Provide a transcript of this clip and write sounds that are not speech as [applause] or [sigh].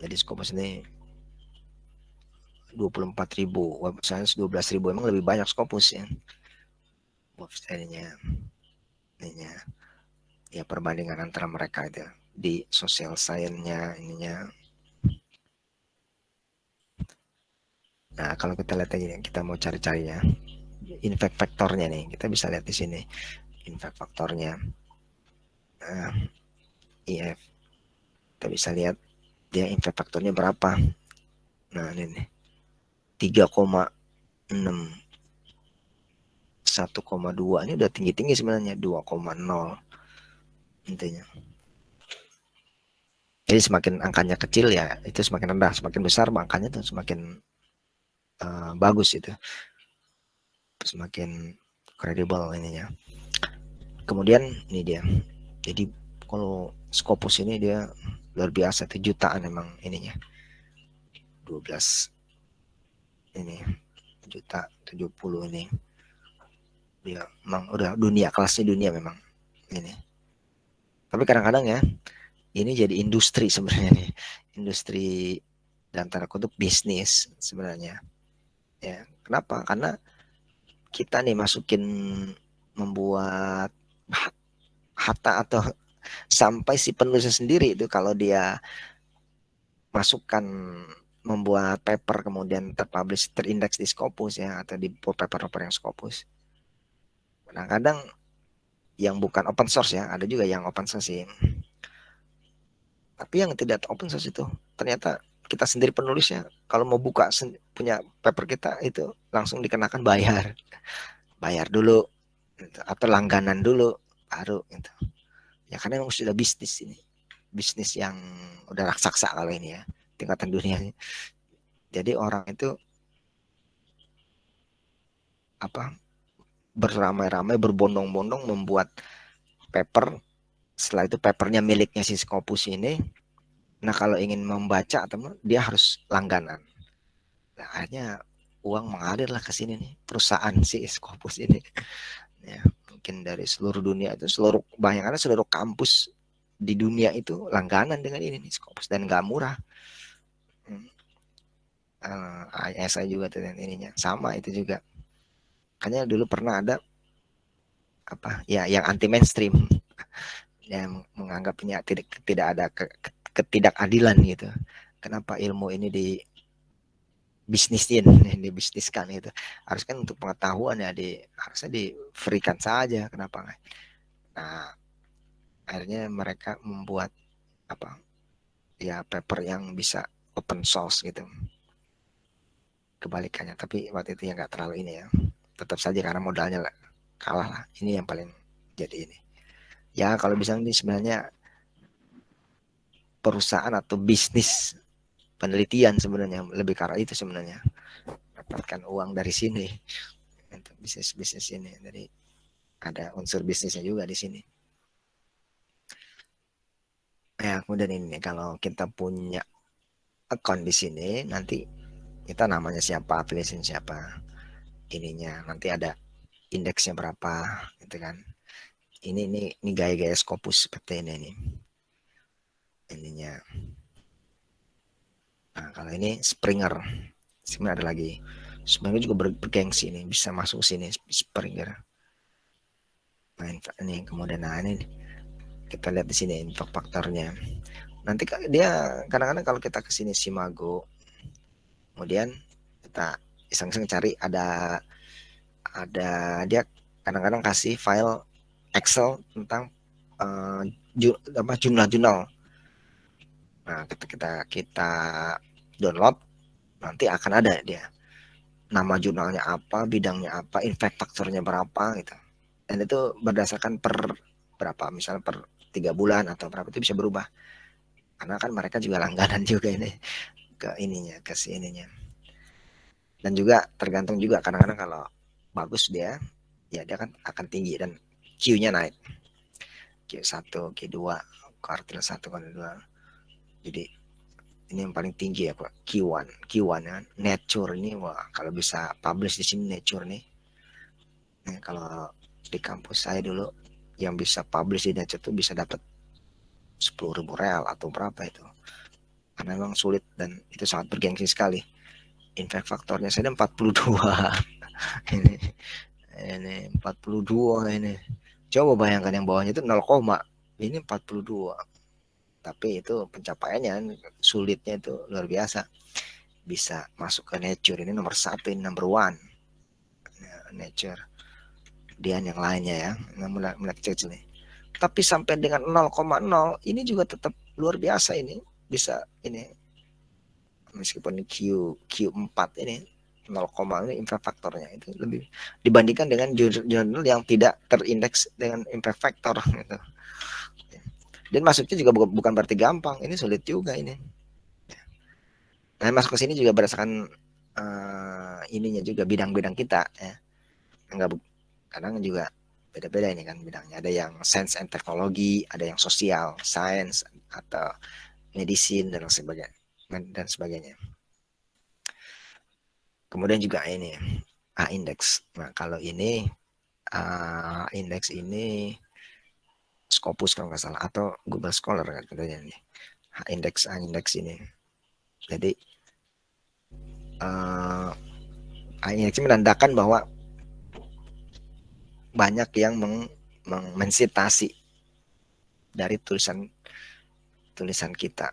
jadi Scopus ini 24 ribu. Web science 12 ribu. Emang lebih banyak Scopus ya website-nya ininya. Ya perbandingan antara mereka itu di sosial science-nya ininya. Nah kalau kita lihat aja kita mau cari-carinya infect faktornya nih. Kita bisa lihat di sini. Infect faktornya nah, IF kita bisa lihat dia infect faktornya berapa? Nah ini nih. 3,6 1,2 ini udah tinggi-tinggi sebenarnya 2,0 intinya. Jadi semakin angkanya kecil ya itu semakin rendah. Semakin besar angkanya tuh semakin uh, bagus itu. Semakin kredibel ininya. Kemudian ini dia. Jadi kalau Scopus ini dia luar biasa itu jutaan emang ininya. 12 ini juta 70 ini. Dia memang udah dunia kelasnya dunia memang ini. Tapi kadang-kadang ya ini jadi industri sebenarnya nih. Industri dan tanda kutip bisnis sebenarnya. Ya kenapa? Karena kita nih masukin membuat harta atau sampai si penulisnya sendiri itu kalau dia masukkan membuat paper kemudian terpublish terindeks di Scopus ya atau di paper-paper yang Scopus kadang-kadang yang bukan open source ya, ada juga yang open source sih. Tapi yang tidak open source itu ternyata kita sendiri penulisnya kalau mau buka punya paper kita itu langsung dikenakan bayar. Bayar dulu atau langganan dulu baru gitu. Ya karena memang sudah bisnis ini. Bisnis yang udah raksasa kalau ini ya, tingkatan dunia. Jadi orang itu apa beramai-ramai berbondong-bondong membuat paper setelah itu papernya miliknya si Scopus ini nah kalau ingin membaca atau dia harus langganan nah, akhirnya uang mengalir lah ke sini nih perusahaan si Scopus ini ya mungkin dari seluruh dunia itu seluruh bayangannya seluruh kampus di dunia itu langganan dengan ini nih Scopus dan gak murah. Hmm. uh, eh, ISI juga tuh ininya. Sama itu juga. Makanya dulu pernah ada apa ya yang anti mainstream yang menganggapnya tidak tidak ada ke, ketidakadilan gitu. Kenapa ilmu ini di bisnisin, [laughs] dibisniskan itu. Harus kan untuk pengetahuan ya di harusnya di freekan saja. Kenapa nggak? Nah, akhirnya mereka membuat apa? Ya paper yang bisa open source gitu. Kebalikannya, tapi waktu itu ya nggak terlalu ini ya tetap saja karena modalnya kalah lah. Ini yang paling jadi ini. Ya kalau bisa ini sebenarnya perusahaan atau bisnis penelitian sebenarnya lebih karena itu sebenarnya. Dapatkan uang dari sini. Untuk bisnis bisnis ini. Jadi ada unsur bisnisnya juga di sini. Ya kemudian ini kalau kita punya account di sini nanti kita namanya siapa aplikasi siapa ininya nanti ada indeksnya berapa gitu kan. Ini ini ini gaya-gaya Scopus seperti ini nih. Ininya nah kalau ini Springer. Springer ada lagi. Springer juga ber bergengsi ini bisa masuk sini Springer. Nah ini kemudian nah ini kita lihat di sini info faktornya. Nanti dia kadang-kadang kalau kita ke sini Simago kemudian kita iseng-iseng cari ada ada dia kadang-kadang kasih file Excel tentang uh, ju, apa jurnal-jurnal. Nah, ketika kita kita download nanti akan ada dia nama jurnalnya apa, bidangnya apa, impact faktornya berapa gitu. Dan itu berdasarkan per berapa, misalnya per tiga bulan atau berapa itu bisa berubah. Karena kan mereka juga langganan juga ini ke ininya, ke sininya dan juga tergantung juga kadang-kadang kalau bagus dia ya dia kan akan tinggi dan Q-nya naik Q1 Q2 kuartil 1 kuartil 2 jadi ini yang paling tinggi ya Pak. Q1 Q1 ya. Nature ini wah kalau bisa publish di sini nature nih. Nah, kalau di kampus saya dulu yang bisa publish di nature tuh bisa dapat 10.000 real atau berapa itu. Karena memang sulit dan itu sangat bergengsi sekali. Impact faktornya saya 42 [laughs] ini ini 42 ini. Coba bayangkan yang bawahnya itu 0, ini 42 tapi itu pencapaiannya sulitnya itu luar biasa. Bisa masuk ke nature. Ini nomor satu ini number one. Nature. Dia yang lainnya ya. Mulai mulai kecil nih tapi sampai dengan 0,0 ini juga tetap luar biasa ini. Bisa ini meskipun Q Q4 ini 0, ini impact faktornya itu lebih dibandingkan dengan jurnal yang tidak terindeks dengan impact factor gitu. Dan masuknya juga bukan berarti gampang, ini sulit juga ini. Nah, masuk ke sini juga berdasarkan uh, ininya juga bidang-bidang kita ya. Enggak kadang juga beda-beda ini kan bidangnya. Ada yang science and teknologi, ada yang sosial, science atau medicine dan sebagainya dan sebagainya. Kemudian juga ini A index. Nah, kalau ini A index ini Scopus kalau nggak salah atau Google Scholar kan katanya ini. A index A ini. Jadi uh, A index ini menandakan bahwa banyak yang meng, meng mensitasi dari tulisan tulisan kita.